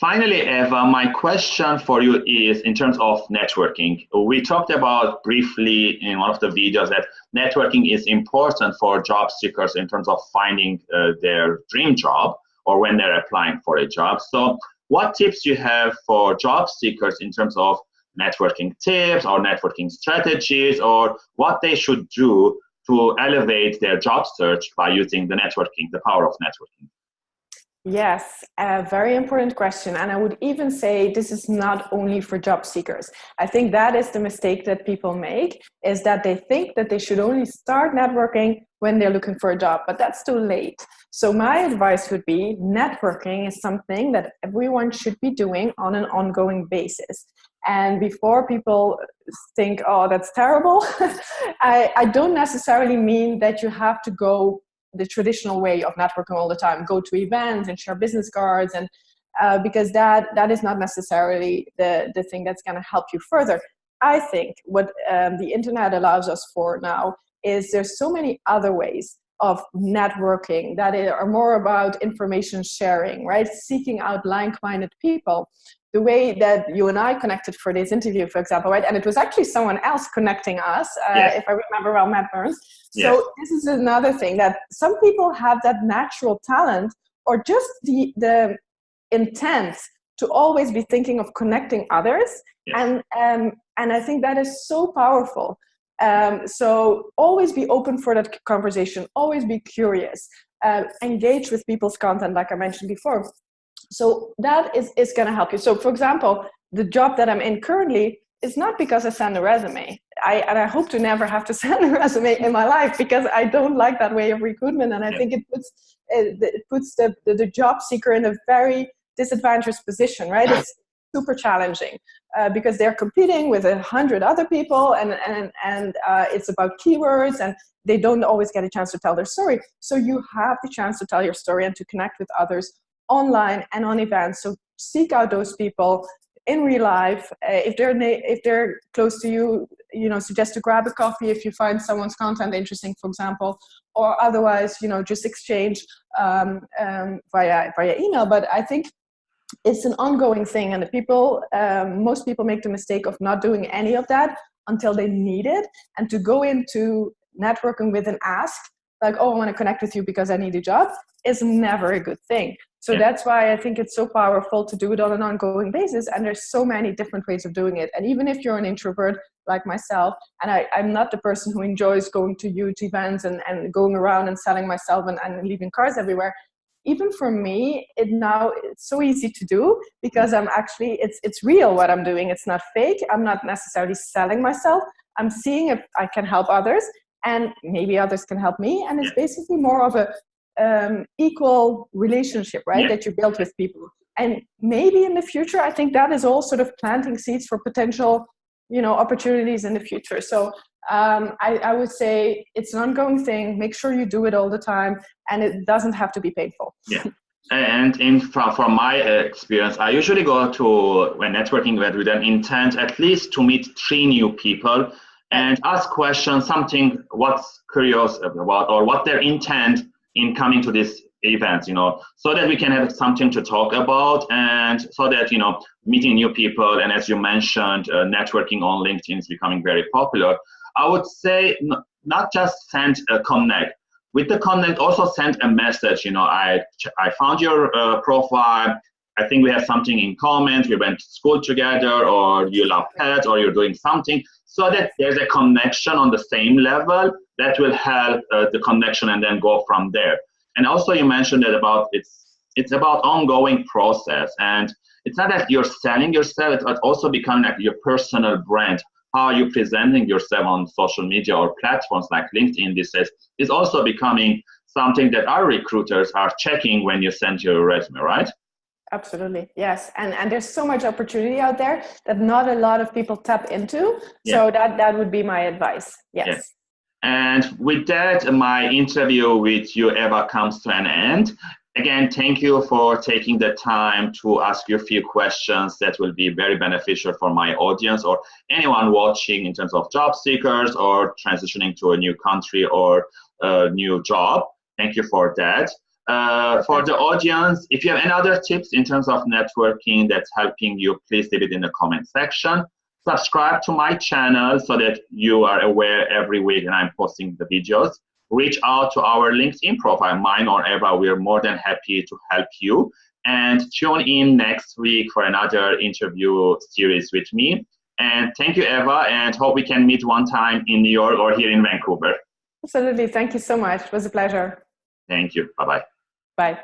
Finally, Eva, my question for you is in terms of networking. We talked about briefly in one of the videos that networking is important for job seekers in terms of finding uh, their dream job or when they're applying for a job. So what tips you have for job seekers in terms of networking tips or networking strategies or what they should do to elevate their job search by using the networking, the power of networking? Yes, a very important question. And I would even say this is not only for job seekers. I think that is the mistake that people make is that they think that they should only start networking when they're looking for a job, but that's too late. So my advice would be networking is something that everyone should be doing on an ongoing basis. And before people think, oh, that's terrible, I, I don't necessarily mean that you have to go the traditional way of networking all the time go to events and share business cards and uh, because that that is not necessarily the the thing that's going to help you further. I think what um, the internet allows us for now is there's so many other ways of networking that are more about information sharing right seeking out like-minded people the way that you and I connected for this interview, for example, right? And it was actually someone else connecting us, uh, yes. if I remember well, Matt Burns. So this is another thing that some people have that natural talent or just the, the intent to always be thinking of connecting others. Yes. And, um, and I think that is so powerful. Um, so always be open for that conversation, always be curious, uh, engage with people's content, like I mentioned before. So that is, is going to help you. So for example, the job that I'm in currently is not because I send a resume. I, and I hope to never have to send a resume in my life because I don't like that way of recruitment. And I yeah. think it puts, it, it puts the, the, the, job seeker in a very disadvantageous position, right? It's super challenging uh, because they're competing with a hundred other people and, and, and uh, it's about keywords and they don't always get a chance to tell their story. So you have the chance to tell your story and to connect with others online and on events. So seek out those people in real life. Uh, if they're if they're close to you, you know, suggest to grab a coffee if you find someone's content interesting, for example, or otherwise, you know, just exchange um, um, via via email. But I think it's an ongoing thing, and the people, um, most people make the mistake of not doing any of that until they need it, and to go into networking with an ask like, oh, I want to connect with you because I need a job is never a good thing. So yeah. that's why I think it's so powerful to do it on an ongoing basis. And there's so many different ways of doing it. And even if you're an introvert like myself, and I, am not the person who enjoys going to huge events and, and going around and selling myself and, and leaving cars everywhere, even for me, it now it's so easy to do because I'm actually it's it's real what I'm doing. It's not fake. I'm not necessarily selling myself. I'm seeing if I can help others and maybe others can help me. And it's basically more of a um, equal relationship, right, that you build with people. And maybe in the future, I think that is all sort of planting seeds for potential, you know, opportunities in the future. So um, I, I would say it's an ongoing thing. Make sure you do it all the time, and it doesn't have to be painful. Yeah. And in from, from my experience, I usually go to when networking event with an intent at least to meet three new people and ask questions, something what's curious about or what their intent in coming to this event, you know, so that we can have something to talk about and so that, you know, meeting new people and as you mentioned, uh, networking on LinkedIn is becoming very popular. I would say not just send a connect. With the connect, also send a message. You know, I I found your uh, profile. I think we have something in common. We went to school together, or you love pets, or you're doing something so that there's a connection on the same level that will help uh, the connection and then go from there. And also you mentioned that about it's it's about ongoing process and it's not that you're selling yourself, but also becoming like your personal brand. How are you presenting yourself on social media or platforms like LinkedIn This days is also becoming something that our recruiters are checking when you send your resume, right? Absolutely. Yes. And and there's so much opportunity out there that not a lot of people tap into. Yeah. So that that would be my advice. Yes. And with that, my interview with you, Eva, comes to an end. Again, thank you for taking the time to ask you a few questions that will be very beneficial for my audience or anyone watching in terms of job seekers or transitioning to a new country or a new job. Thank you for that. Uh, for the audience, if you have any other tips in terms of networking that's helping you, please leave it in the comment section. Subscribe to my channel so that you are aware every week and I'm posting the videos. Reach out to our LinkedIn profile, mine or Eva. We're more than happy to help you. And tune in next week for another interview series with me. And thank you, Eva, and hope we can meet one time in New York or here in Vancouver. Absolutely. Thank you so much. It was a pleasure. Thank you. Bye-bye. Bye.